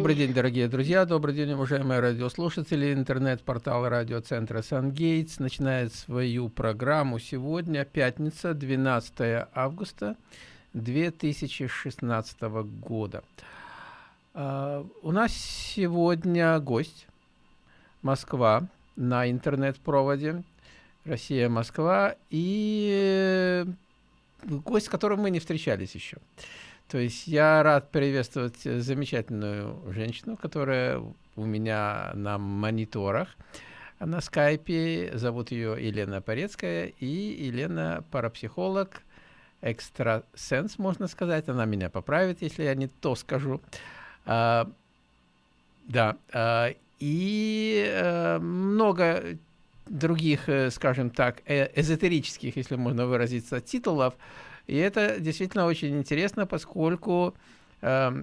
Добрый день, дорогие друзья, добрый день, уважаемые радиослушатели. Интернет-портал радиоцентра «Сангейтс» начинает свою программу сегодня, пятница, 12 августа 2016 года. Uh, у нас сегодня гость, Москва, на интернет-проводе, Россия-Москва, и гость, с которым мы не встречались еще. То есть я рад приветствовать замечательную женщину, которая у меня на мониторах на скайпе. Зовут ее Елена Порецкая. И Елена парапсихолог, экстрасенс, можно сказать. Она меня поправит, если я не то скажу. А, да. А, и а, много других, э, скажем так, э эзотерических, если можно выразиться, титулов – и это действительно очень интересно, поскольку э,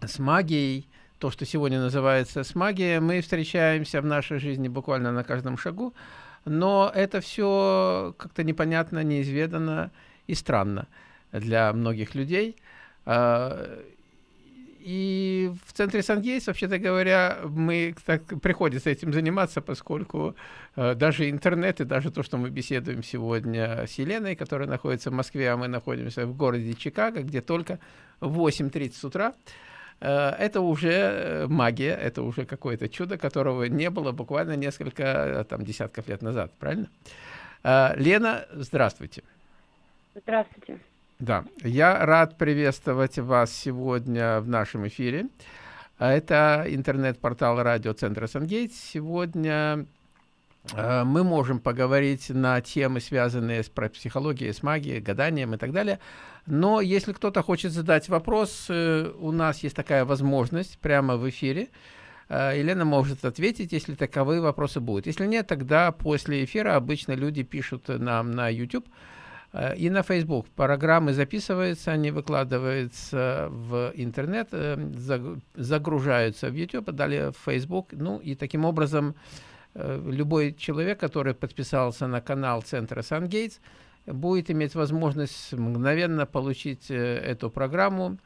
с магией, то, что сегодня называется с магией, мы встречаемся в нашей жизни буквально на каждом шагу, но это все как-то непонятно, неизведанно и странно для многих людей. Э, и в центре Сангейс, вообще-то говоря, мы так, приходится этим заниматься, поскольку э, даже интернет и даже то, что мы беседуем сегодня с Еленой, которая находится в Москве, а мы находимся в городе Чикаго, где только 8.30 утра, э, это уже э, магия, это уже какое-то чудо, которого не было буквально несколько э, там, десятков лет назад, правильно? Лена, здравствуйте. Здравствуйте. Да, я рад приветствовать вас сегодня в нашем эфире. Это интернет-портал радиоцентра Сангейт. Сегодня э, мы можем поговорить на темы, связанные с психологией, с магией, гаданием и так далее. Но если кто-то хочет задать вопрос, э, у нас есть такая возможность прямо в эфире. Э, Елена может ответить, если таковые вопросы будут. Если нет, тогда после эфира обычно люди пишут нам на YouTube – и на Facebook. Программы записываются, они выкладываются в интернет, э, загружаются в YouTube, далее в Facebook. Ну и таким образом э, любой человек, который подписался на канал Центра SunGates, будет иметь возможность мгновенно получить эту программу,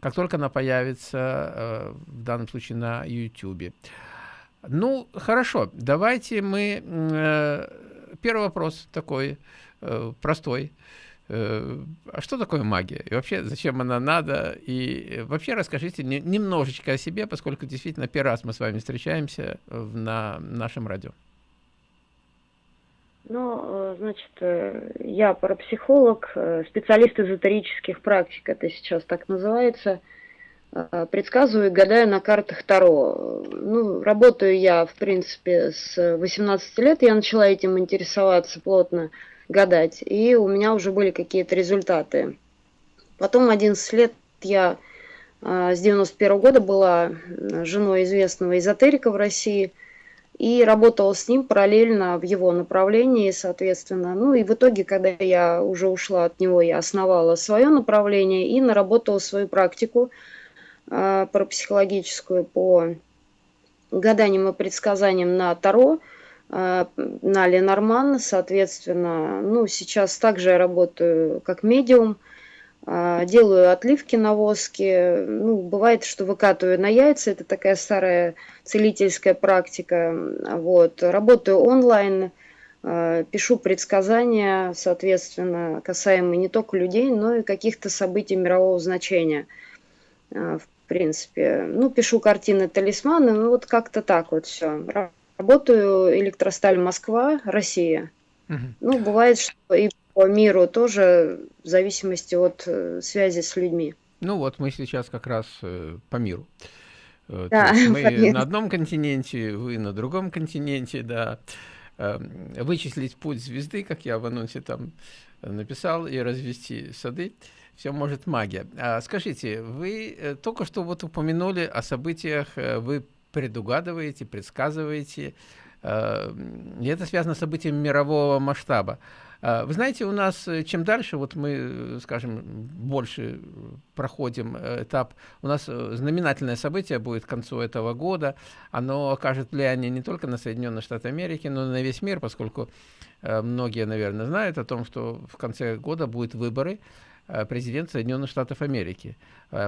как только она появится, в данном случае на YouTube. Ну, хорошо, давайте мы... Первый вопрос такой Э, простой. Э, а что такое магия? И вообще, зачем она надо? И вообще расскажите не, немножечко о себе, поскольку действительно первый раз мы с вами встречаемся на нашем радио. Ну, э, значит, я парапсихолог, специалист эзотерических практик, это сейчас так называется. Предсказываю и гадаю на картах Таро. Ну, работаю я, в принципе, с 18 лет. Я начала этим интересоваться плотно гадать. И у меня уже были какие-то результаты. Потом 11 лет я а, с 91 года была женой известного эзотерика в России и работала с ним параллельно в его направлении, соответственно. Ну и в итоге, когда я уже ушла от него, я основала свое направление и наработала свою практику э, парапсихологическую по гаданиям и предсказаниям на Таро – а, на Ленорман, соответственно, ну, сейчас также я работаю как медиум, а, делаю отливки на воске, ну, бывает, что выкатываю на яйца, это такая старая целительская практика, вот, работаю онлайн, а, пишу предсказания, соответственно, касаемые не только людей, но и каких-то событий мирового значения, в принципе. Ну, пишу картины, талисманы, ну, вот как-то так вот все. Работаю электросталь Москва, Россия. Угу. Ну, бывает, что и по миру тоже в зависимости от э, связи с людьми. Ну вот мы сейчас как раз э, по миру. Э, да, мы понятно. на одном континенте, вы на другом континенте, да. Э, вычислить путь звезды, как я в анонсе там написал, и развести сады. Все может магия. А скажите, вы э, только что вот упомянули о событиях, э, вы предугадываете, предсказываете. Э, и это связано с событиями мирового масштаба. Э, вы знаете, у нас чем дальше, вот мы, скажем, больше проходим этап, у нас знаменательное событие будет к концу этого года, оно окажет влияние не только на Соединенные Штаты Америки, но и на весь мир, поскольку многие, наверное, знают о том, что в конце года будут выборы президента Соединенных Штатов Америки.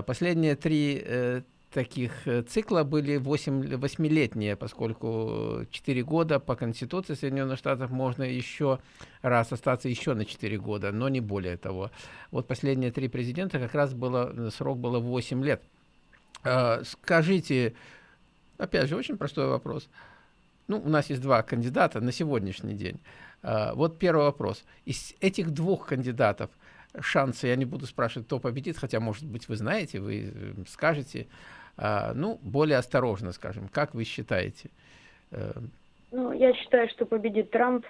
Последние три таких э, цикла были 8, 8-летние, поскольку 4 года по Конституции Соединенных Штатов можно еще раз остаться еще на 4 года, но не более того. Вот последние три президента как раз было, срок было 8 лет. Скажите, опять же, очень простой вопрос. Ну, у нас есть два кандидата на сегодняшний день. Вот первый вопрос. Из этих двух кандидатов шансы, я не буду спрашивать, кто победит, хотя, может быть, вы знаете, вы э, скажете, а, ну, более осторожно, скажем. Как вы считаете? Э, ну, я считаю, что победит Трамп.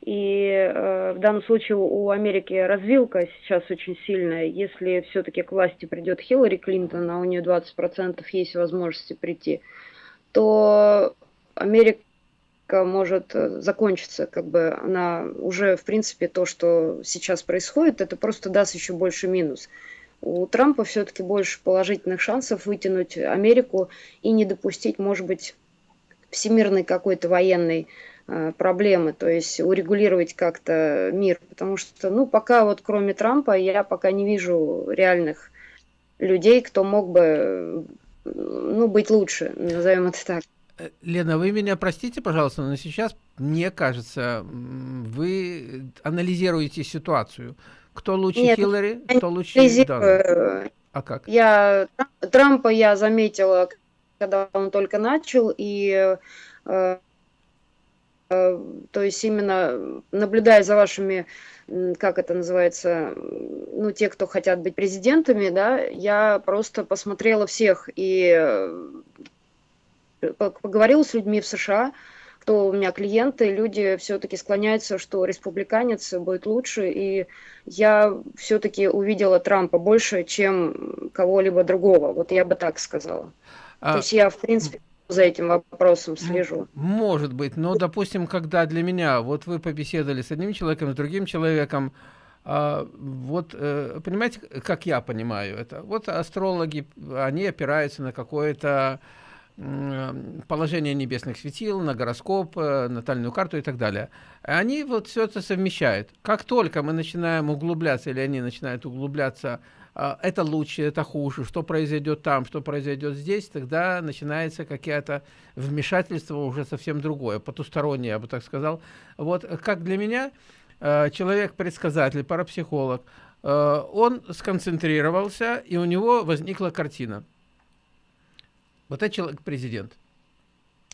И э, в данном случае у Америки развилка сейчас очень сильная. Если все-таки к власти придет Хиллари Клинтон, а у нее 20% есть возможности прийти, то Америка может э, закончиться, как бы она уже, в принципе, то, что сейчас происходит, это просто даст еще больше минус. У Трампа все-таки больше положительных шансов вытянуть Америку и не допустить, может быть, всемирной какой-то военной э, проблемы, то есть урегулировать как-то мир, потому что, ну, пока вот кроме Трампа я пока не вижу реальных людей, кто мог бы, ну, быть лучше, назовем это так. Э, Лена, вы меня простите, пожалуйста, но сейчас, мне кажется, вы анализируете ситуацию. Кто лучше Нет, Хиллари, кто лучше Дональд? А как? Я, Трампа я заметила, когда он только начал, и э, э, то есть именно наблюдая за вашими, как это называется, ну, те, кто хотят быть президентами, да, я просто посмотрела всех и поговорила с людьми в США, кто у меня клиенты, люди все-таки склоняются, что республиканец будет лучше, и я все-таки увидела Трампа больше, чем кого-либо другого. Вот я бы так сказала. А... То есть я, в принципе, за этим вопросом слежу. Может быть, но, допустим, когда для меня, вот вы побеседовали с одним человеком, с другим человеком, а, вот, э, понимаете, как я понимаю это? Вот астрологи, они опираются на какое-то положение небесных светил, на гороскоп, э, натальную карту и так далее. Они вот все это совмещают. Как только мы начинаем углубляться, или они начинают углубляться, а, это лучше, это хуже, что произойдет там, что произойдет здесь, тогда начинается какое-то вмешательство уже совсем другое, потустороннее, я бы так сказал. Вот как для меня, э, человек-предсказатель, парапсихолог, э, он сконцентрировался, и у него возникла картина. Вот этот человек президент.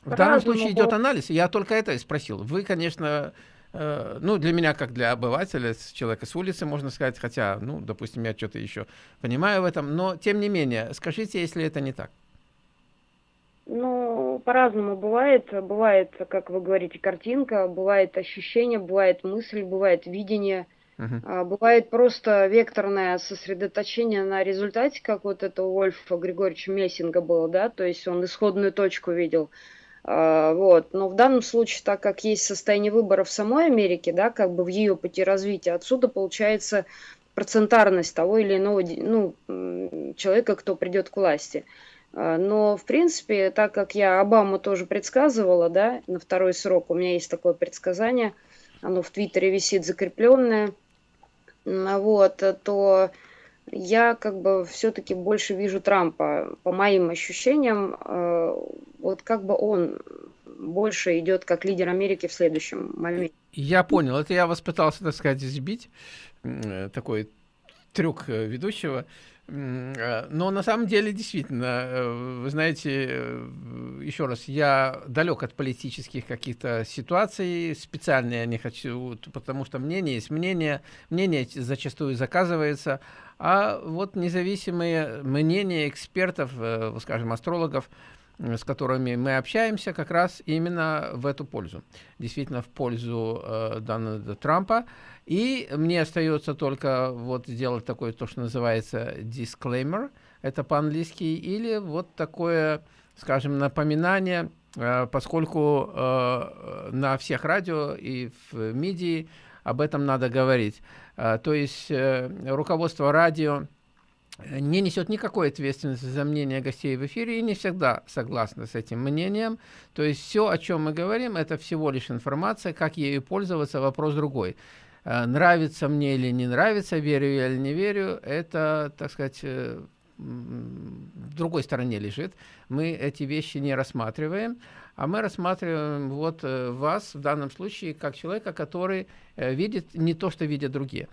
В данном случае идет анализ. Я только это и спросил. Вы, конечно, э, ну, для меня, как для обывателя, человека с улицы, можно сказать, хотя, ну, допустим, я что-то еще понимаю в этом, но, тем не менее, скажите, если это не так. Ну, по-разному бывает. Бывает, как вы говорите, картинка, бывает ощущение, бывает мысль, бывает видение – Uh-huh. Бывает просто векторное сосредоточение на результате, как вот это у Вольфа Григорьевича Мессинга было, да, то есть он исходную точку видел. А, вот. Но в данном случае, так как есть состояние выбора в самой Америке, да, как бы в ее пути развития, отсюда получается процентарность того или иного ну, человека, кто придет к власти. А, но, в принципе, так как я Обаму тоже предсказывала, да, на второй срок, у меня есть такое предсказание, оно в Твиттере висит закрепленное – вот, э, то я как бы все-таки больше вижу Трампа. По моим ощущениям, э, вот как бы он больше идет как лидер Америки в следующем моменте. Я понял. Это я вас пытался, так сказать, сбить. Э, такой трюк ведущего. Э, но на самом деле, действительно, э, вы знаете, э, еще раз, я далек от политических каких-то ситуаций, специально я не хочу, потому что мнение есть мнение, мнение зачастую заказывается, а вот независимые мнения экспертов, скажем, астрологов, с которыми мы общаемся, как раз именно в эту пользу. Действительно, в пользу э, Дональда Трампа. И мне остается только вот сделать такое, то, что называется disclaimer, это по-английски, или вот такое, скажем, напоминание, э, поскольку э, на всех радио и в МИДИ об этом надо говорить. Э, то есть э, руководство радио не несет никакой ответственности за мнение гостей в эфире и не всегда согласна с этим мнением. То есть все, о чем мы говорим, это всего лишь информация, как ею пользоваться, вопрос другой. Э, нравится мне или не нравится, верю я или не верю, это, так сказать, э, в другой стороне лежит. Мы эти вещи не рассматриваем, а мы рассматриваем вот э, вас в данном случае как человека, который э, видит не то, что видят другие.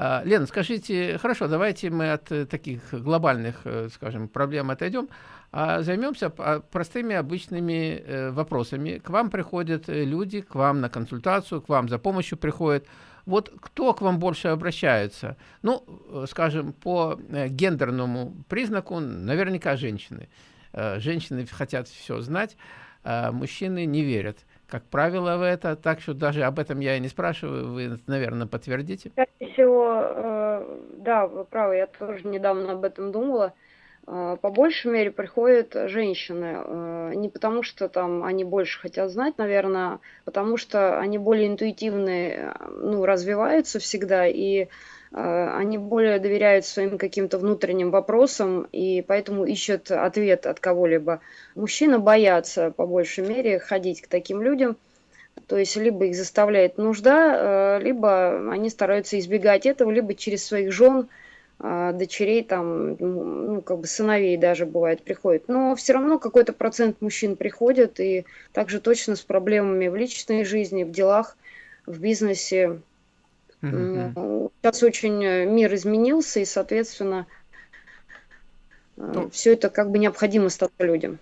А, Лена, скажите, хорошо, давайте мы от э, таких глобальных, скажем, проблем отойдем, а займемся а, простыми обычными вопросами. К вам приходят люди, к вам на консультацию, к вам за помощью приходят. Вот кто к вам больше обращается? Ну, скажем, по гендерному признаку наверняка женщины. Женщины хотят все знать а мужчины не верят. Как правило, в это, так что даже об этом я и не спрашиваю, вы, наверное, подтвердите. Скорее всего, э, да, вы правы, я тоже недавно об этом думала. Э, по большей мере приходят женщины, э, не потому что там они больше хотят знать, наверное, а потому что они более интуитивные, ну, развиваются всегда, и они более доверяют своим каким-то внутренним вопросам и поэтому ищут ответ от кого-либо. Мужчины боятся по большей мере ходить к таким людям, то есть либо их заставляет нужда, э, либо они стараются избегать этого, либо через своих жен, э, дочерей, там, ну, как бы сыновей даже бывает приходит. Но все равно какой-то процент мужчин приходит, и также точно с проблемами в личной жизни, в делах, в бизнесе, Mm-hmm. Сейчас очень э, мир изменился, и, соответственно, э, ну, все это как бы необходимо стать людям.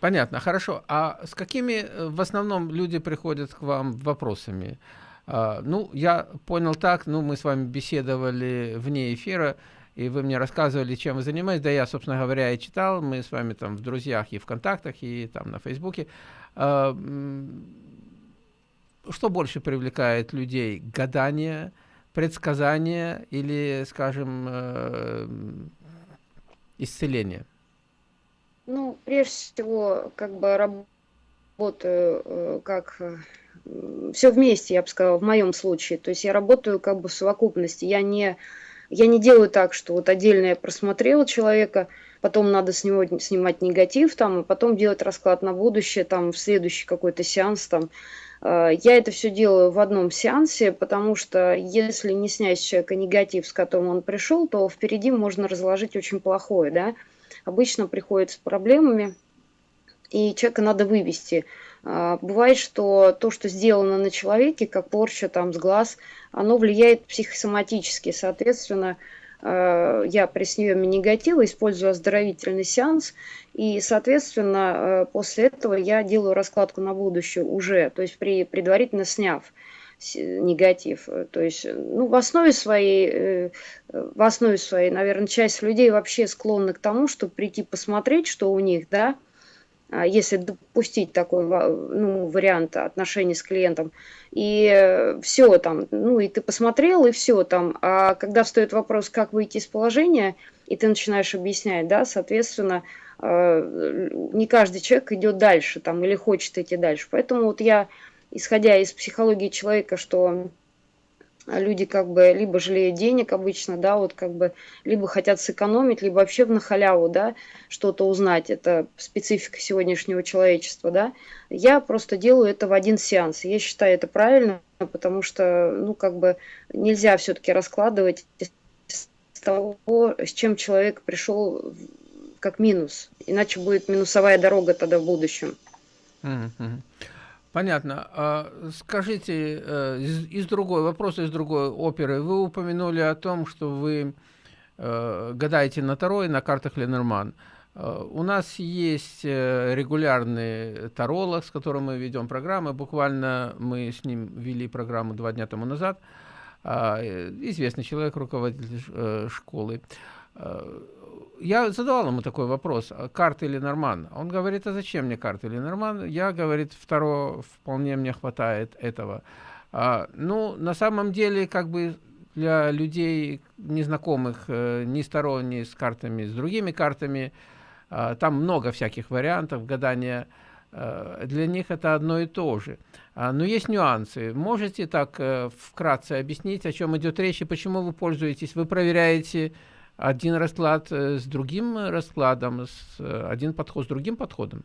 Понятно, хорошо. А с какими в основном люди приходят к вам вопросами? А, ну, я понял так, ну, мы с вами беседовали вне эфира, и вы мне рассказывали, чем вы занимаетесь. Да, я, собственно говоря, и читал. Мы с вами там в друзьях и в контактах, и там на Фейсбуке. А, что больше привлекает людей? Гадание, предсказание или, скажем, э, исцеление? Ну, прежде всего, как бы работаю э, как э, все вместе, я бы сказала, в моем случае. То есть я работаю как бы в совокупности. Я не, я не делаю так, что вот отдельно я просмотрела человека, потом надо с него снимать негатив, там, и потом делать расклад на будущее, там, в следующий какой-то сеанс, там, я это все делаю в одном сеансе, потому что если не снять с человека негатив, с которым он пришел, то впереди можно разложить очень плохое. Да? Обычно приходят с проблемами, и человека надо вывести. Э, бывает, что то, что сделано на человеке, как порча там, с глаз, оно влияет психосоматически. Соответственно, Э, я при съеме негатива использую оздоровительный сеанс, и, соответственно, э, после этого я делаю раскладку на будущее уже, то есть при, предварительно сняв негатив. То есть, ну, в основе своей, э, в основе своей, наверное, часть людей вообще склонны к тому, чтобы прийти посмотреть, что у них, да, если допустить такой ну, вариант отношений с клиентом. И все там, ну и ты посмотрел, и все там. А когда встает вопрос, как выйти из положения, и ты начинаешь объяснять, да, соответственно, а, не каждый человек идет дальше там или хочет идти дальше. Поэтому вот я, исходя из психологии человека, что а люди как бы либо жалеют денег обычно, да, вот как бы, либо хотят сэкономить, либо вообще на халяву, да, что-то узнать. Это специфика сегодняшнего человечества, да. Я просто делаю это в один сеанс. Я считаю это правильно, потому что, ну, как бы нельзя все-таки раскладывать с того, с чем человек пришел как минус. Иначе будет минусовая дорога тогда в будущем. Mm-hmm. Понятно. А скажите, э, из, из другой, вопрос из другой оперы. Вы упомянули о том, что вы э, гадаете на Таро и на картах Ленорман. Э, у нас есть регулярный таролог, с которым мы ведем программы. Буквально мы с ним вели программу два дня тому назад. А, известный человек, руководитель школы. Я задавал ему такой вопрос, а карты или Норман? Он говорит, а зачем мне карты или Норман? Я, говорит, второго вполне мне хватает этого. А, ну, на самом деле, как бы для людей незнакомых э, ни с Таро, ни с картами, с другими картами, э, там много всяких вариантов гадания, э, для них это одно и то же. А, но есть нюансы. Можете так э, вкратце объяснить, о чем идет речь и почему вы пользуетесь? Вы проверяете один расклад э, с другим раскладом, с, э, один подход с другим подходом?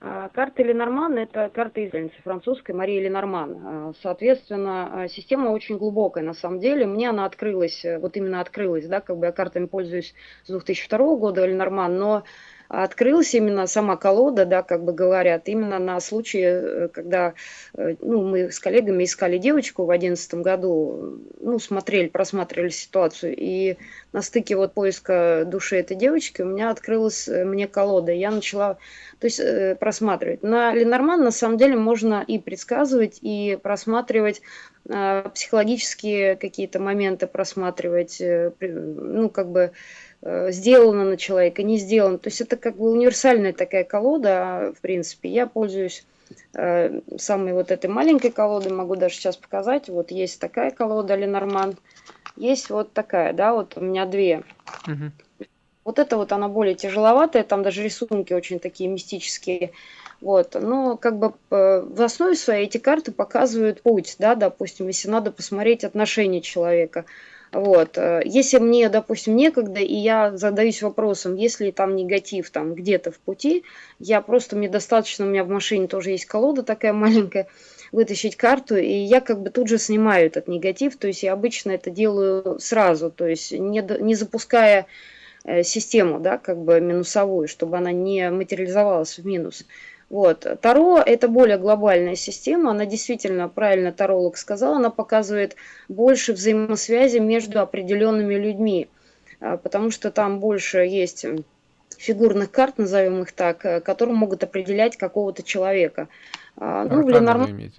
А, карта Ленорман – это карта израильницы французской Марии Ленорман. А, соответственно, а, система очень глубокая на самом деле. Мне она открылась, э, вот именно открылась, да, как бы я картами пользуюсь с 2002 года Ленорман, но открылась именно сама колода, да, как бы говорят, именно на случай, э, когда э, ну, мы с коллегами искали девочку в одиннадцатом году, ну, смотрели, просматривали ситуацию, и на стыке вот поиска души этой девочки у меня открылась э, мне колода, я начала, то есть, просматривать. На Ленорман на самом деле можно и предсказывать, и просматривать психологические какие-то моменты, просматривать, ну, как бы, сделано на человека, не сделано. То есть это как бы универсальная такая колода, в принципе. Я пользуюсь э, самой вот этой маленькой колодой, могу даже сейчас показать. Вот есть такая колода Ленорман, есть вот такая, да, вот у меня две. Угу. Вот это вот она более тяжеловатая, там даже рисунки очень такие мистические. Вот, но как бы э, в основе своей эти карты показывают путь, да, допустим, если надо посмотреть отношения человека. Вот. Э, если мне, допустим, некогда, и я задаюсь вопросом, если там негатив там где-то в пути, я просто, мне достаточно, у меня в машине тоже есть колода такая маленькая, вытащить карту, и я как бы тут же снимаю этот негатив, то есть я обычно это делаю сразу, то есть не, не запуская э, систему, да, как бы минусовую, чтобы она не материализовалась в минус. Вот. Таро – это более глобальная система, она действительно, правильно таролог сказал, она показывает больше взаимосвязи между определенными людьми, а, потому что там больше есть фигурных карт, назовем их так, э, которые могут определять какого-то человека. А, ну, в Ленорман...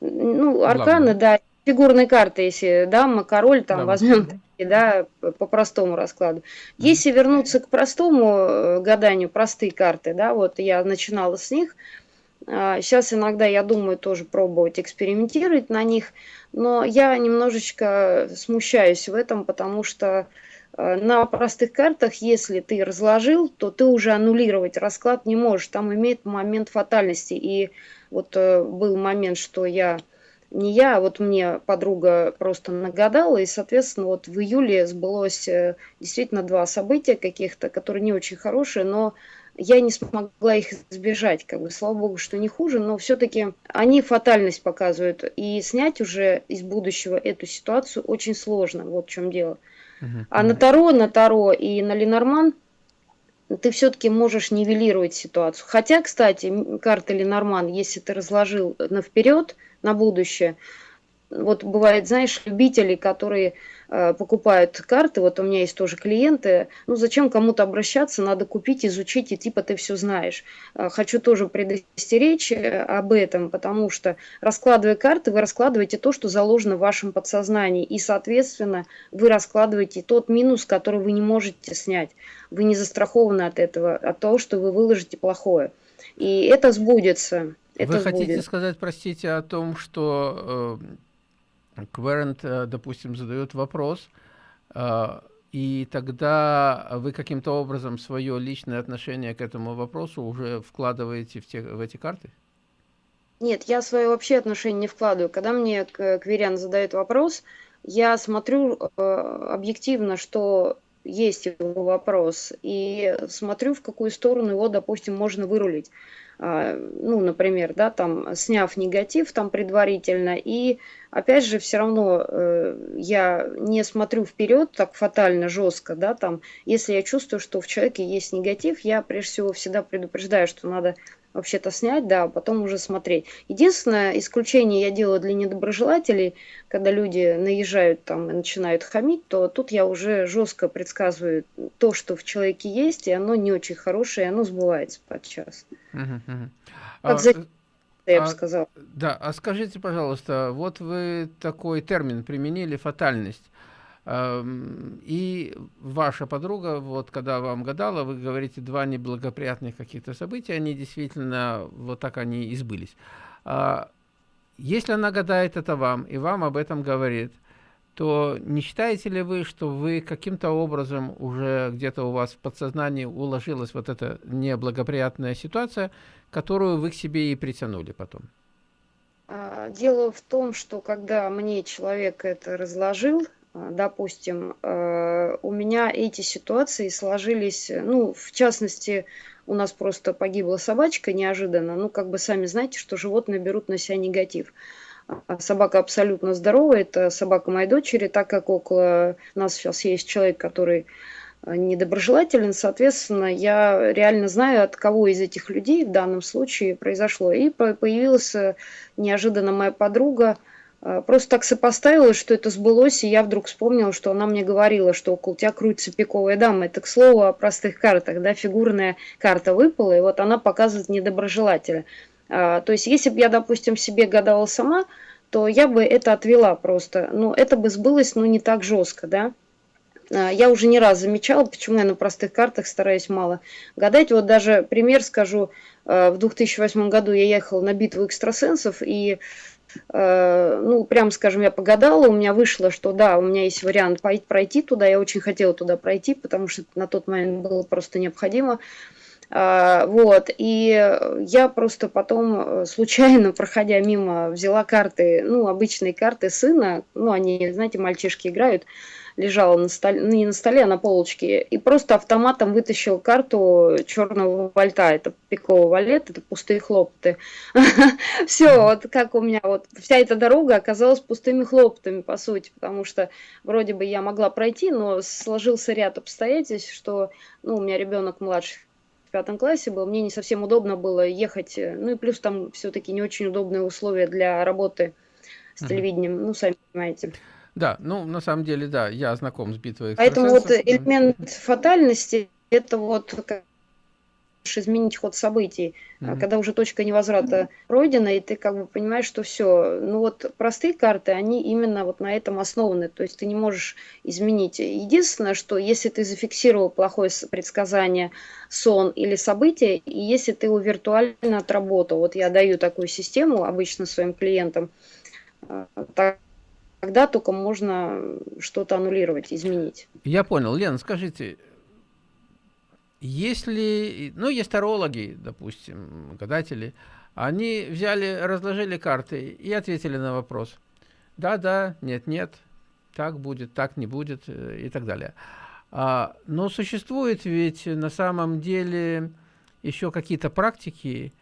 Ну, арканы, да, фигурные карты, если дама, король, там да, возьмем да, по простому раскладу. Если вернуться к простому э, гаданию, простые карты, да, вот я начинала с них, Сейчас а, иногда я думаю тоже пробовать экспериментировать на них, но я немножечко смущаюсь в этом, потому что э, на простых картах, если ты разложил, то ты уже аннулировать расклад не можешь. Там имеет момент фатальности. И вот э, был момент, что я не я, а вот мне подруга просто нагадала, и, соответственно, вот в июле сбылось э, действительно два события каких-то, которые не очень хорошие, но я не смогла их избежать, как бы, слава богу, что не хуже, но все-таки они фатальность показывают, и снять уже из будущего эту ситуацию очень сложно, вот в чем дело. Uh-huh. А на Таро, на Таро и на Ленорман ты все-таки можешь нивелировать ситуацию. Хотя, кстати, карта Ленорман, если ты разложил на вперед, на будущее. Вот бывает, знаешь, любители, которые э, покупают карты, вот у меня есть тоже клиенты, ну зачем кому-то обращаться, надо купить, изучить, и типа ты все знаешь. Э, хочу тоже предостеречь э, об этом, потому что раскладывая карты, вы раскладываете то, что заложено в вашем подсознании, и, соответственно, вы раскладываете тот минус, который вы не можете снять. Вы не застрахованы от этого, от того, что вы выложите плохое. И это сбудется. Это Вы хотите будет. сказать, простите, о том, что э, Кверент, э, допустим, задает вопрос, э, и тогда вы каким-то образом свое личное отношение к этому вопросу уже вкладываете в, те, в эти карты? Нет, я свое вообще отношение не вкладываю. Когда мне Кверян задает вопрос, я смотрю э, объективно, что есть его вопрос, и смотрю, в какую сторону его, допустим, можно вырулить. А, ну, например, да, там, сняв негатив там предварительно, и опять же, все равно э, я не смотрю вперед так фатально, жестко, да, там, если я чувствую, что в человеке есть негатив, я прежде всего всегда предупреждаю, что надо вообще-то снять, да, а потом уже смотреть. Единственное исключение я делаю для недоброжелателей, когда люди наезжают там и начинают хамить, то тут я уже жестко предсказываю то, что в человеке есть, и оно не очень хорошее, и оно сбывается подчас. Угу, угу. Как а, за... я а, бы сказал. Да, а скажите, пожалуйста, вот вы такой термин применили, фатальность. И ваша подруга, вот когда вам гадала, вы говорите два неблагоприятных каких-то события, они действительно, вот так они и сбылись. А если она гадает это вам, и вам об этом говорит, то не считаете ли вы, что вы каким-то образом уже где-то у вас в подсознании уложилась вот эта неблагоприятная ситуация, которую вы к себе и притянули потом? А, дело в том, что когда мне человек это разложил, допустим, э, у меня эти ситуации сложились, ну, в частности, у нас просто погибла собачка неожиданно, ну, как бы сами знаете, что животные берут на себя негатив. А собака абсолютно здоровая, это собака моей дочери, так как около нас сейчас есть человек, который э, недоброжелателен, соответственно, я реально знаю, от кого из этих людей в данном случае произошло. И появилась э, неожиданно моя подруга, э, просто так сопоставила, что это сбылось, и я вдруг вспомнила, что она мне говорила, что около тебя крутится пиковая дама. Это, к слову, о простых картах, да, фигурная карта выпала, и вот она показывает недоброжелателя. А, то есть, если бы я, допустим, себе гадала сама, то я бы это отвела просто. Но это бы сбылось, но не так жестко, да. А, я уже не раз замечала, почему я на простых картах стараюсь мало гадать. Вот даже пример скажу. А, в 2008 году я ехала на битву экстрасенсов, и, ну, прям скажем, я погадала, у меня вышло, что да, у меня есть вариант пройти туда, я очень хотела туда пройти, потому что на тот момент было просто необходимо. А, вот, и я просто потом э, случайно, проходя мимо, взяла карты, ну, обычные карты сына, ну, они, знаете, мальчишки играют, лежала на столе, ну, не на столе, а на полочке, и просто автоматом вытащил карту черного вольта, это пиковый валет, это пустые хлопоты. Все, вот как у меня, вот вся эта дорога оказалась пустыми хлопотами, по сути, потому что вроде бы я могла пройти, но сложился ряд обстоятельств, что, ну, у меня ребенок младший в пятом классе был, мне не совсем удобно было ехать, э, ну и плюс там все-таки не очень удобные условия для работы с телевидением, ну, сами понимаете. Да, ну, на самом деле, да, я знаком с битвой Поэтому вот элемент фатальности, это вот изменить ход событий, mm-hmm. когда уже точка невозврата пройдена, и ты как бы понимаешь, что все. Ну вот простые карты, они именно вот на этом основаны, то есть ты не можешь изменить. Единственное, что если ты зафиксировал плохое предсказание, сон или событие, и если ты его виртуально отработал, вот я даю такую систему обычно своим клиентам, э, тогда только можно что-то аннулировать, изменить. Я понял. Лена, скажите, если, ну, есть тарологи, допустим, гадатели, они взяли, разложили карты и ответили на вопрос. Да, да, нет, нет, так будет, так не будет э, и так далее. А, но существует ведь на самом деле еще какие-то практики,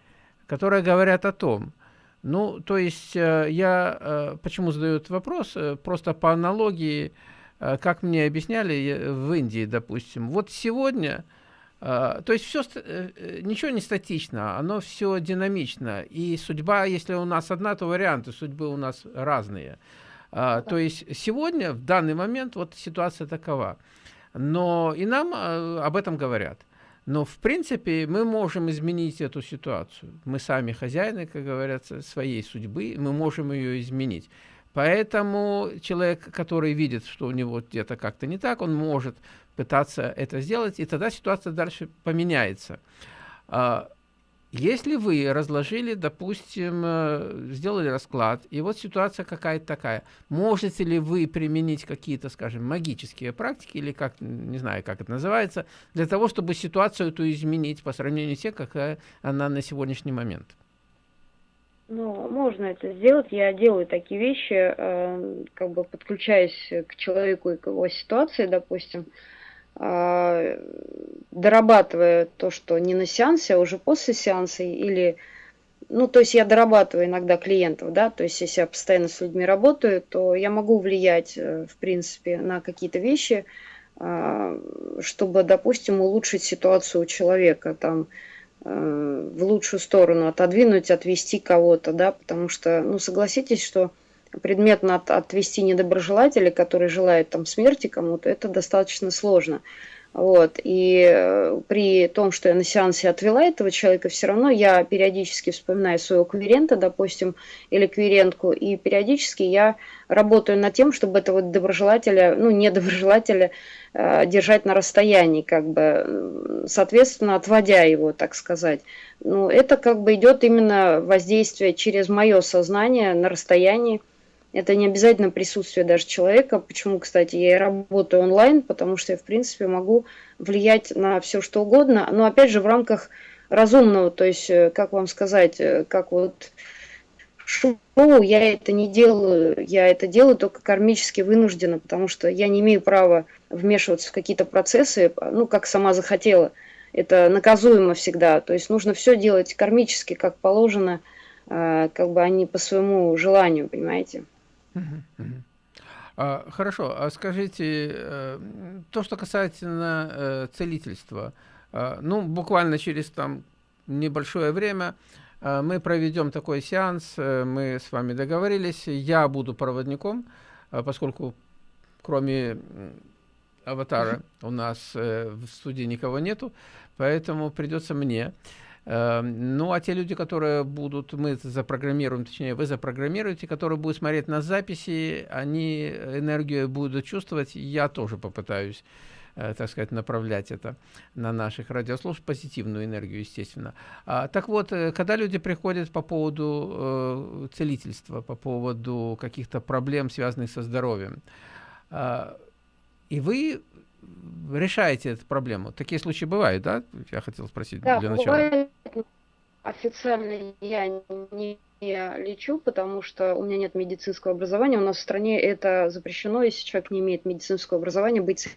которые говорят о том, ну, то есть э, я, э, почему задаю этот вопрос, просто по аналогии, как мне объясняли в Индии, допустим, вот сегодня то есть все, э, э, ничего не статично, оно все динамично. И судьба, если у нас одна, то варианты судьбы у нас разные. А, то есть сегодня, в данный момент, вот ситуация такова. Но и нам э, об этом говорят. Но, в принципе, мы можем изменить эту ситуацию. Мы сами хозяины, как говорится, своей судьбы, мы можем ее изменить. Поэтому человек, который видит, что у него где-то как-то не так, он может пытаться это сделать, и тогда ситуация дальше поменяется. Если вы разложили, допустим, э, сделали расклад, и вот ситуация какая-то такая, можете ли вы применить какие-то, скажем, магические практики, или как, не знаю, как это называется, для того, чтобы ситуацию эту изменить по сравнению с тем, какая она на сегодняшний момент? Ну, можно это сделать. Я делаю такие вещи, э, как бы подключаясь к человеку и к его ситуации, допустим, э, дорабатывая то, что не на сеансе, а уже после сеанса, или, ну, то есть я дорабатываю иногда клиентов, да, то есть если я постоянно с людьми работаю, то я могу влиять, э, в принципе, на какие-то вещи, чтобы, допустим, улучшить ситуацию у человека, там, Э, в лучшую сторону, отодвинуть, отвести кого-то, да, потому что, ну, согласитесь, что предметно от, отвести недоброжелателя, который желает там смерти кому-то, это достаточно сложно. Вот. И э, при том, что я на сеансе отвела этого человека, все равно я периодически вспоминаю своего клиента, допустим, или клиентку, и периодически я работаю над тем, чтобы этого доброжелателя, ну, недоброжелателя э, держать на расстоянии, как бы, соответственно, отводя его, так сказать. Ну, это как бы идет именно воздействие через мое сознание на расстоянии, это не обязательно присутствие даже человека. Почему, кстати, я и работаю онлайн, потому что я, в принципе, могу влиять на все, что угодно, но, опять же, в рамках разумного, то есть, э, как вам сказать, э, как вот шоу, я это не делаю, я это делаю только кармически вынужденно, потому что я не имею права вмешиваться в какие-то процессы, ну, как сама захотела. это наказуемо всегда. То есть нужно все делать кармически, как положено, э, как бы они по своему желанию, понимаете? А, хорошо, а скажите, э, то, что касается э, целительства, ну, буквально через там небольшое время мы проведем такой сеанс, мы с вами договорились, я буду проводником, поскольку кроме аватара у нас в студии никого нету, поэтому придется мне. Эм, ну, а те люди, которые будут, мы запрограммируем, точнее, вы запрограммируете, которые будут смотреть на записи, они энергию будут чувствовать, я тоже попытаюсь, э, так сказать, направлять это на наших радиослушателей, позитивную энергию, естественно. А, так вот, э, когда люди приходят по поводу э, целительства, по поводу каких-то проблем, связанных со здоровьем, э, и вы решаете эту проблему? Такие случаи бывают, да? Я хотел спросить да, для начала. Бывает. Официально я не лечу, потому что у меня нет медицинского образования. У нас в стране это запрещено, если человек не имеет медицинского образования, быть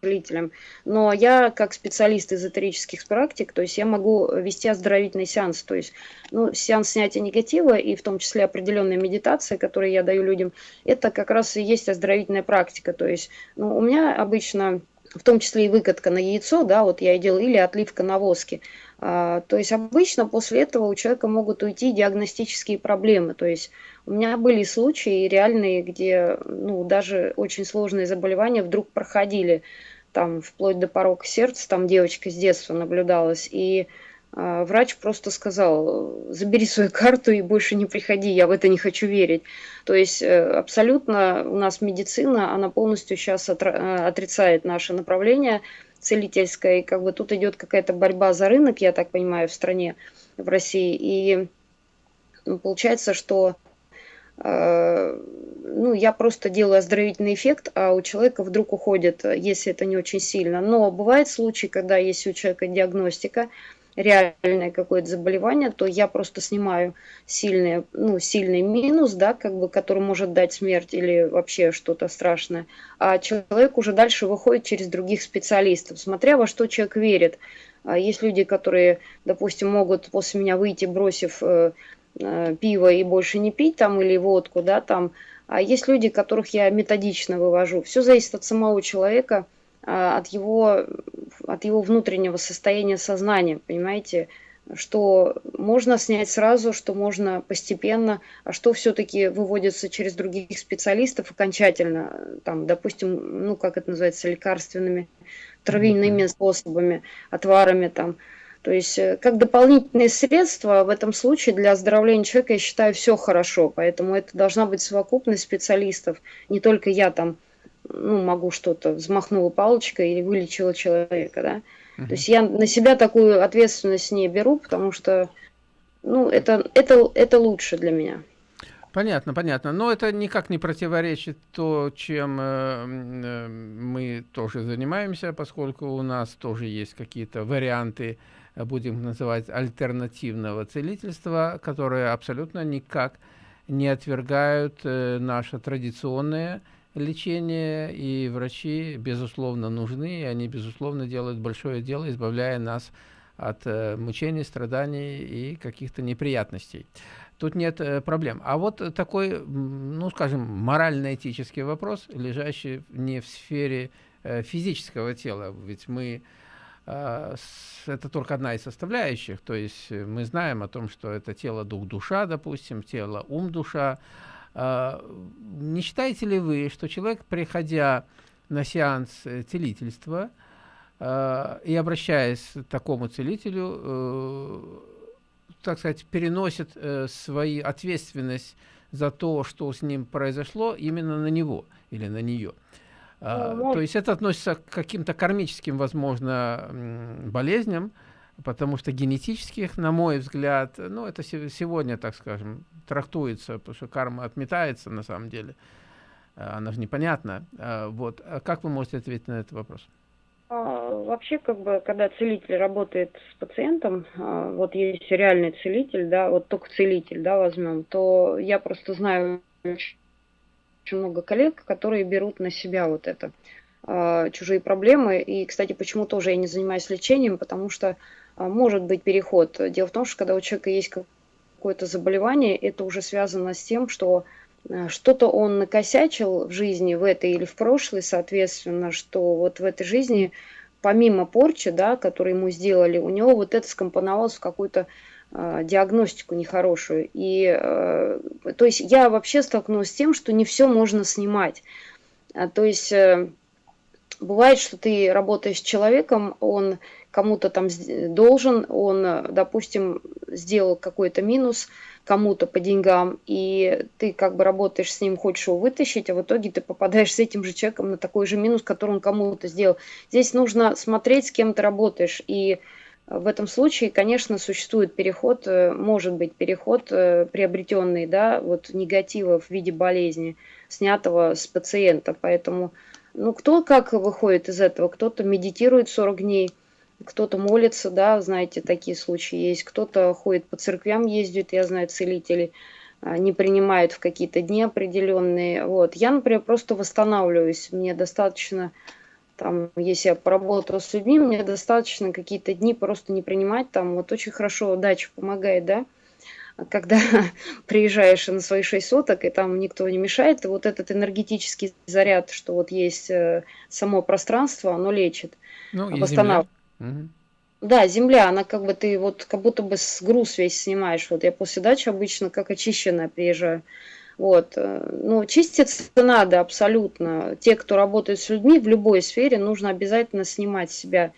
целителем. Но я как специалист эзотерических практик, то есть я могу вести оздоровительный сеанс, то есть ну, сеанс снятия негатива и в том числе определенная медитация, которую я даю людям, это как раз и есть оздоровительная практика. То есть ну, у меня обычно в том числе и выкатка на яйцо, да, вот я и делаю, или отливка на воске. А, то есть обычно после этого у человека могут уйти диагностические проблемы. То есть у меня были случаи реальные, где ну, даже очень сложные заболевания вдруг проходили там вплоть до порока сердца, там девочка с детства наблюдалась, и э, врач просто сказал, забери свою карту и больше не приходи, я в это не хочу верить. То есть э, абсолютно у нас медицина, она полностью сейчас э, отрицает наше направление целительское, и как бы тут идет какая-то борьба за рынок, я так понимаю, в стране, в России, и получается, что Э, ну, я просто делаю оздоровительный эффект, а у человека вдруг уходит, если это не очень сильно. Но бывают случаи, когда если у человека диагностика, реальное какое-то заболевание, то я просто снимаю сильный, ну, сильный минус, да, как бы, который может дать смерть или вообще что-то страшное. А человек уже дальше выходит через других специалистов, смотря во что человек верит. А есть люди, которые, допустим, могут после меня выйти, бросив э, Э, пиво и больше не пить там или водку, да, там. А есть люди, которых я методично вывожу. Все зависит от самого человека, от его, от его внутреннего состояния сознания, понимаете, что можно снять сразу, что можно постепенно, а что все-таки выводится через других специалистов окончательно, там, допустим, ну, как это называется, лекарственными, травяными способами, отварами, там, то есть э, как дополнительные средства в этом случае для оздоровления человека, я считаю, все хорошо. Поэтому это должна быть совокупность специалистов. Не только я там ну, могу что-то, взмахнула палочкой или вылечила человека. Да? Угу. То есть я на себя такую ответственность не беру, потому что ну, это, это, это лучше для меня. Понятно, понятно. Но это никак не противоречит то, чем э, э, мы тоже занимаемся, поскольку у нас тоже есть какие-то варианты будем называть, альтернативного целительства, которые абсолютно никак не отвергают э, наше традиционное лечение, и врачи, безусловно, нужны, и они, безусловно, делают большое дело, избавляя нас от э, мучений, страданий и каких-то неприятностей. Тут нет э, проблем. А вот такой, ну, скажем, морально-этический вопрос, лежащий не в сфере э, физического тела, ведь мы это только одна из составляющих. То есть мы знаем о том, что это тело, дух, душа, допустим, тело, ум, душа. А, не считаете ли вы, что человек, приходя на сеанс э, целительства а, и обращаясь к такому целителю, э, так сказать, переносит свою ответственность за то, что с ним произошло, именно на него или на нее? А, ну, то есть это относится к каким-то кармическим, возможно, болезням, потому что генетических, на мой взгляд, ну, это сегодня, так скажем, трактуется, потому что карма отметается на самом деле. А, она же непонятна. А, вот. Как вы можете ответить на этот вопрос? Вообще, как бы, когда целитель работает с пациентом, вот есть реальный целитель, да, вот только целитель, да, возьмем, то я просто знаю очень много коллег, которые берут на себя вот это. чужие проблемы. И, кстати, почему тоже я не занимаюсь лечением, потому что может быть переход. Дело в том, что когда у человека есть какое-то заболевание, это уже связано с тем, что э, что-то он накосячил в жизни, в этой или в прошлой, соответственно, что вот в этой жизни помимо порчи, да, которую ему сделали, у него вот это скомпоновалось в какую-то э, диагностику нехорошую. И, э, то есть я вообще столкнулась с тем, что не все можно снимать. А, то есть э, бывает, что ты работаешь с человеком, он кому-то там должен, он, допустим, сделал какой-то минус – кому-то по деньгам, и ты как бы работаешь с ним, хочешь его вытащить, а в итоге ты попадаешь с этим же человеком на такой же минус, который он кому-то сделал. Здесь нужно смотреть, с кем ты работаешь, и в этом случае, конечно, существует переход, э, может быть переход э, приобретенный, да, вот негатива в виде болезни, снятого с пациента. Поэтому, ну, кто как выходит из этого? Кто-то медитирует 40 дней, кто-то молится, да, знаете, такие случаи есть, кто-то ходит по церквям, ездит, я знаю, целители а, не принимают в какие-то дни определенные. Вот. Я, например, просто восстанавливаюсь, мне достаточно, там, если я поработала с людьми, мне достаточно какие-то дни просто не принимать, там, вот очень хорошо дача помогает, да, когда приезжаешь на свои шесть суток, и там никто не мешает, и вот этот энергетический заряд, что вот есть э, само пространство, оно лечит, ну, восстанавливает. Угу. Да, земля, она как бы ты вот как будто бы с груз весь снимаешь. Вот я после дачи обычно как очищенная приезжаю. Вот. Э, ну, чиститься надо абсолютно. Те, кто работает с людьми в любой сфере, нужно обязательно снимать с себя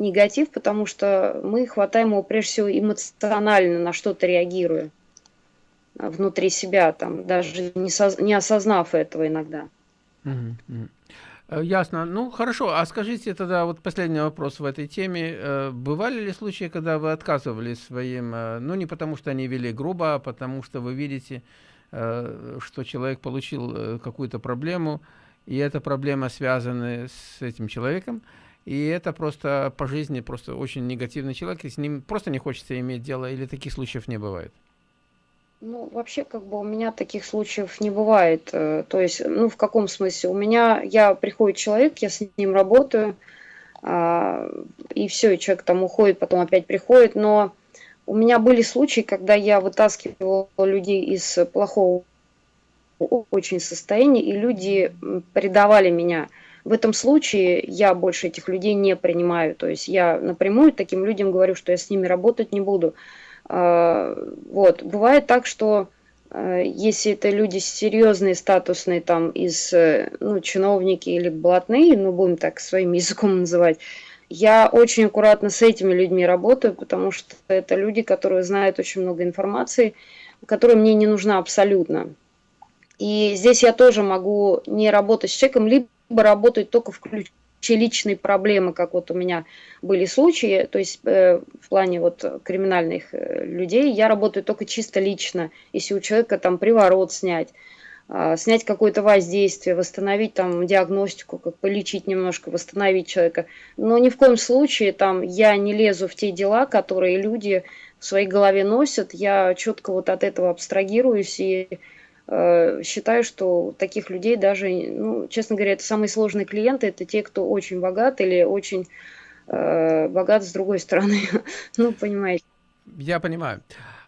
негатив, потому что мы хватаем его прежде всего эмоционально на что-то реагируя внутри себя, там, даже не, не осознав этого иногда. Э, ясно. Ну, хорошо. А скажите тогда, вот последний вопрос в этой теме. Э, бывали ли случаи, когда вы отказывали своим, э, ну, не потому что они вели грубо, а потому что вы видите, что человек получил какую-то проблему, и эта проблема связана с этим человеком, и это просто по жизни просто очень негативный человек, и с ним просто не хочется иметь дело, или таких случаев не бывает? Ну, вообще, как бы у меня таких случаев не бывает. Э, то есть, ну, в каком смысле? У меня, я, приходит человек, я с ним работаю, а, и все, и человек там уходит, потом опять приходит. Но у меня были случаи, когда я вытаскивала людей из плохого очень состояния, и люди предавали меня. В этом случае я больше этих людей не принимаю. То есть я напрямую таким людям говорю, что я с ними работать не буду. А, вот. Бывает так, что э, если это люди серьезные, статусные, там, из, э, ну, чиновники или блатные, ну, будем так своим языком называть, я очень аккуратно с этими людьми работаю, потому что это люди, которые знают очень много информации, которая мне не нужна абсолютно. И здесь я тоже могу не работать с человеком, либо работать только в ключ личные проблемы, как вот у меня были случаи, то есть э, в плане вот криминальных э, людей, я работаю только чисто лично, если у человека там приворот снять, э, снять какое-то воздействие, восстановить там диагностику, как полечить немножко, восстановить человека. Но ни в коем случае там я не лезу в те дела, которые люди в своей голове носят, я четко вот от этого абстрагируюсь и считаю, что таких людей даже, ну, честно говоря, это самые сложные клиенты, это те, кто очень богат или очень э, богат с другой стороны. ну, понимаете. Я понимаю.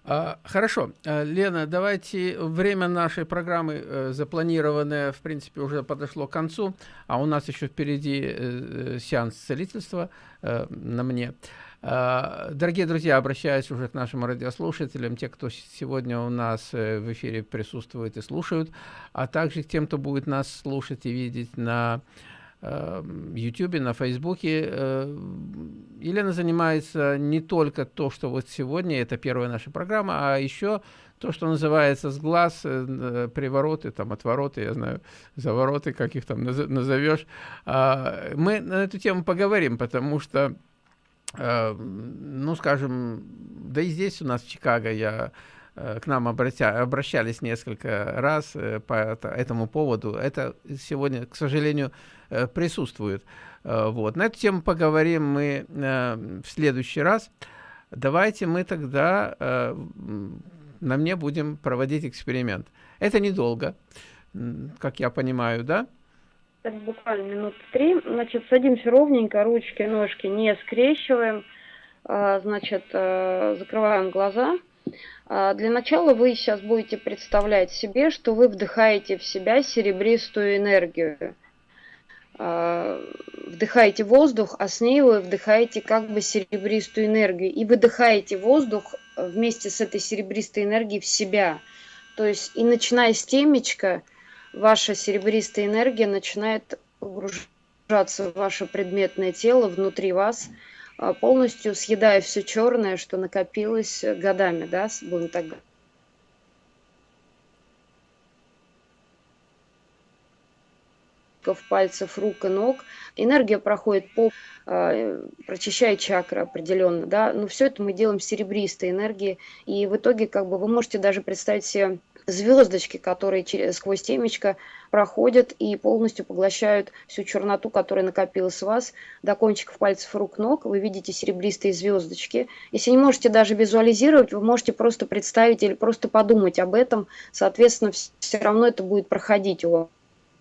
А, хорошо, э, Лена, давайте время нашей программы э, запланированное, в принципе, уже подошло к концу, а у нас еще впереди э, сеанс целительства на мне. А, дорогие друзья, обращаюсь уже к нашим радиослушателям, те, кто сегодня у нас э, в эфире присутствует и слушают, а также к тем, кто будет нас слушать и видеть на YouTube, на Фейсбуке. Э, Елена занимается не только то, что вот сегодня, это первая наша программа, а еще то, что называется с глаз, э, привороты, там, отвороты, я знаю, завороты, как их там назовешь. А, мы на эту тему поговорим, потому что Э, ну, скажем, да и здесь у нас в Чикаго я э, к нам обратя, обращались несколько раз э, по этому поводу. Это сегодня, к сожалению, присутствует. Вот. На эту тему поговорим мы в следующий раз. Давайте мы тогда на мне будем проводить эксперимент. Это недолго, как я понимаю, да? Так, буквально минут три. Значит, садимся ровненько, ручки, ножки не скрещиваем. А, значит, э, закрываем глаза. А, для начала вы сейчас будете представлять себе, что вы вдыхаете в себя серебристую энергию. А, вдыхаете воздух, а с ней вы вдыхаете как бы серебристую энергию. И выдыхаете воздух вместе с этой серебристой энергией в себя. То есть и начиная с темечка, ваша серебристая энергия начинает погружаться в ваше предметное тело внутри вас – а, полностью съедая все черное, что накопилось годами, да, будем так в пальцев рук и ног. Энергия проходит по, э, прочищает чакры определенно, да, но все это мы делаем серебристой энергией, и в итоге как бы вы можете даже представить себе звездочки, которые через, сквозь темечко проходят и полностью поглощают всю черноту, которая накопилась в вас, до кончиков пальцев рук, ног. Вы видите серебристые звездочки. Если не можете даже визуализировать, вы можете просто представить или просто подумать об этом. Соответственно, все равно это будет проходить у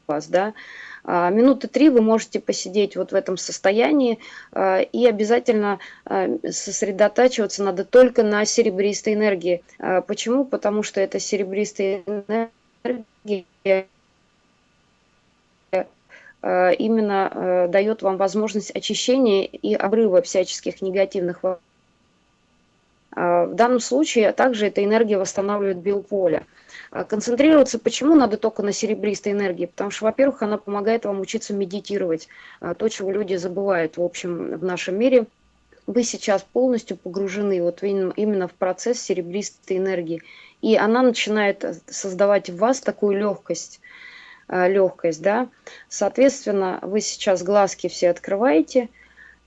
вас, да. А, минуты три вы можете посидеть вот в этом состоянии а, и обязательно а, сосредотачиваться надо только на серебристой энергии. Почему? Потому что эта серебристая энергия именно дает вам возможность очищения и обрыва всяческих негативных в данном случае также эта энергия восстанавливает биополе. А концентрироваться почему надо только на серебристой энергии? Потому что, во-первых, она помогает вам учиться медитировать. А, то, чего люди забывают, в общем, в нашем мире. Вы сейчас полностью погружены вот именно в процесс серебристой энергии. И она начинает создавать в вас такую легкость, легкость, да. Соответственно, вы сейчас глазки все открываете –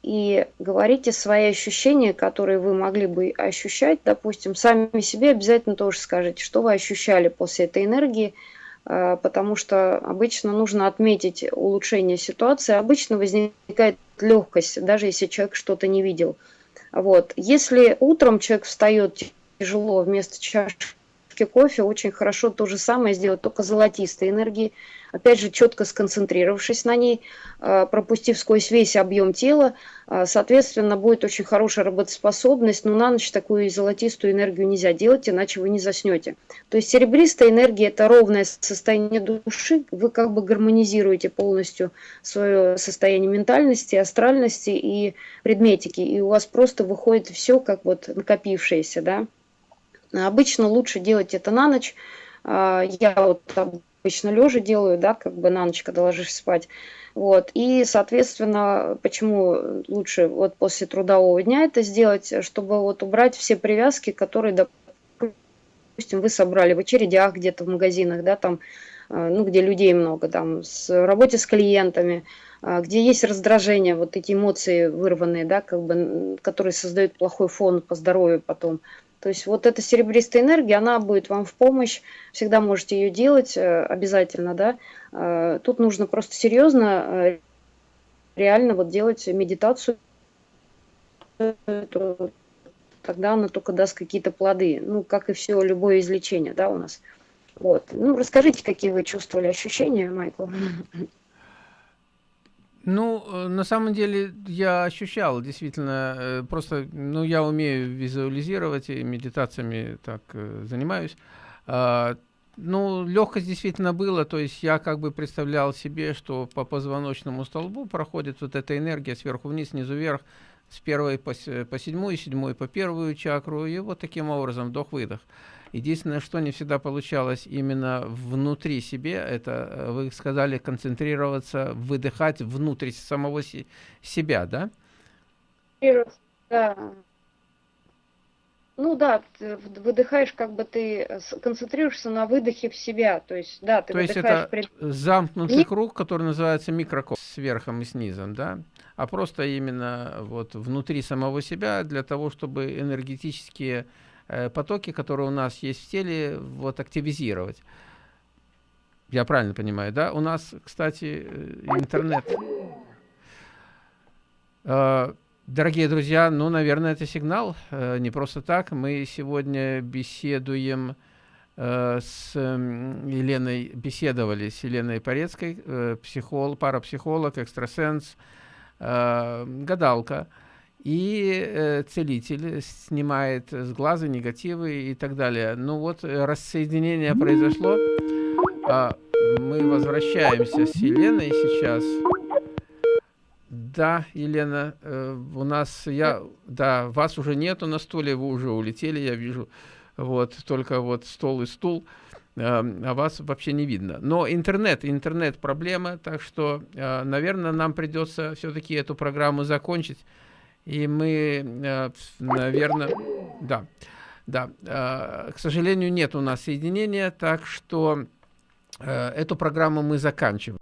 и говорите свои ощущения, которые вы могли бы ощущать, допустим, сами себе обязательно тоже скажите, что вы ощущали после этой энергии, а, потому что обычно нужно отметить улучшение ситуации, обычно возникает легкость, даже если человек что-то не видел. Вот. Если утром человек встает тяжело вместо чашки кофе, очень хорошо то же самое сделать, только золотистой энергии, опять же, четко сконцентрировавшись на ней, а, пропустив сквозь весь объем тела, а, соответственно, будет очень хорошая работоспособность, но на ночь такую золотистую энергию нельзя делать, иначе вы не заснете. То есть серебристая энергия – это ровное состояние души, вы как бы гармонизируете полностью свое состояние ментальности, астральности и предметики, и у вас просто выходит все как вот накопившееся, да. Обычно лучше делать это на ночь, а, я вот обычно лежа делаю, да, как бы на ночь, когда ложишься спать. Вот. И, соответственно, почему лучше вот после трудового дня это сделать, чтобы вот убрать все привязки, которые, допустим, вы собрали в очередях где-то в магазинах, да, там, э, ну, где людей много, там, с работе с клиентами, э, где есть раздражение, вот эти эмоции вырванные, да, как бы, которые создают плохой фон по здоровью потом. То есть вот эта серебристая энергия, она будет вам в помощь, всегда можете ее делать э, обязательно, да. Э, тут нужно просто серьезно, э, реально вот делать медитацию, тогда она только даст какие-то плоды, ну, как и все, любое излечение, да, у нас. Вот. Ну, расскажите, какие вы чувствовали ощущения, Майкл? Ну, э, на самом деле я ощущал действительно, э, просто, ну, я умею визуализировать и медитациями так э, занимаюсь. А, ну, легкость действительно была, то есть я как бы представлял себе, что по позвоночному столбу проходит вот эта энергия сверху вниз, снизу вверх, с первой по, по седьмую, седьмой по первую чакру, и вот таким образом вдох-выдох. Единственное, что не всегда получалось именно внутри себе, это, э, вы сказали, концентрироваться, выдыхать внутрь самого си себя, да? Да. Ну да, ты выдыхаешь, как бы ты концентрируешься на выдохе в себя, то есть, да, ты То есть это при... замкнутый круг, который называется микрокосм, с верхом и снизом, да? А просто именно вот внутри самого себя для того, чтобы энергетические Э, потоки, которые у нас есть в теле, вот активизировать. Я правильно понимаю, да? У нас, кстати, э, интернет. Э, дорогие друзья, ну, наверное, это сигнал. Не просто так. Мы сегодня беседуем э, с Еленой беседовали, с Еленой Порецкой, э, психолог, парапсихолог, экстрасенс, э, гадалка. И целитель снимает с глаза негативы и так далее. Ну вот рассоединение произошло. А, мы возвращаемся с Еленой сейчас. Да, Елена, у нас я, да, вас уже нету на стуле, вы уже улетели, я вижу вот, только вот стол и стул, а вас вообще не видно. Но интернет, интернет проблема, так что, а, наверное, нам придется все-таки эту программу закончить. И мы, а, наверное, да, да, к сожалению, нет у нас соединения, так что эту программу мы заканчиваем.